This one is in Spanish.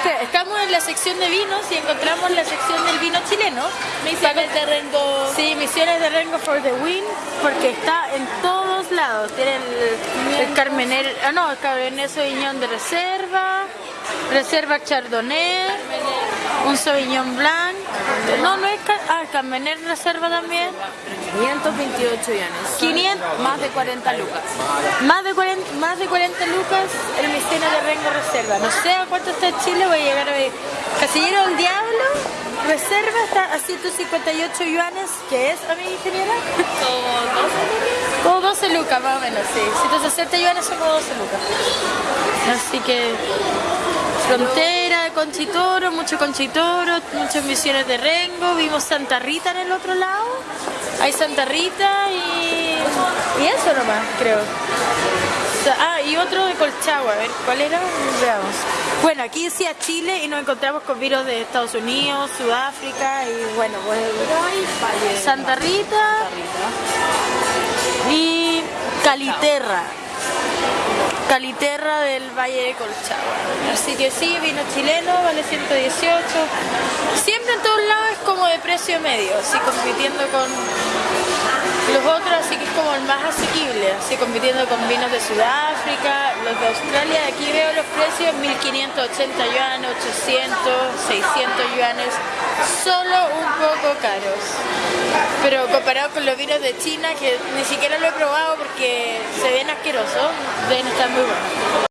Espera, estamos en la sección de vinos y encontramos la sección del vino chileno. Misiones de Rengo. Sí, Misiones de Rengo for the Win, porque está en todos lados. Tiene el, el Carmener, ah no, el Cabernet Sauvignon de reserva, reserva Chardonnay, un Sauvignon Blanc. No, no es, ah, Carmener reserva también. 528 yanes. 500. Más de 40 lucas. Más de 40, más de 40 lucas el Misiones de Rengo Reserva. No sé a cuánto está en Chile, voy a llegar a ver. Casillero del Diablo, Reserva está a 158 yuanes, que es, a mi ingeniera? Como 12 lucas más o menos, sí. 160 yuanes son como 12 lucas. Así que frontera Conchitoro, mucho Conchitoro, muchas misiones de Rengo, vimos Santa Rita en el otro lado. Hay Santa Rita y, y eso nomás, creo. Ah, y otro de Colchagua, a ver, ¿cuál era? Veamos. Bueno, aquí decía Chile y nos encontramos con virus de Estados Unidos, Sudáfrica y bueno, pues Santa Rita y Caliterra. Caliterra del Valle de Colchagua. Así que sí, vino chileno, vale 118. Siempre en todos lados es como de precio medio, así compitiendo con los otros, así que es como el más asequible, así compitiendo con vinos de Sudáfrica, los de Australia. Aquí veo los precios, 1580 yuanes, 800, 600 yuanes, solo un poco caros. Pero comparado con los vinos de China, que ni siquiera lo he probado porque se ven asquerosos, deben estar muy buenos.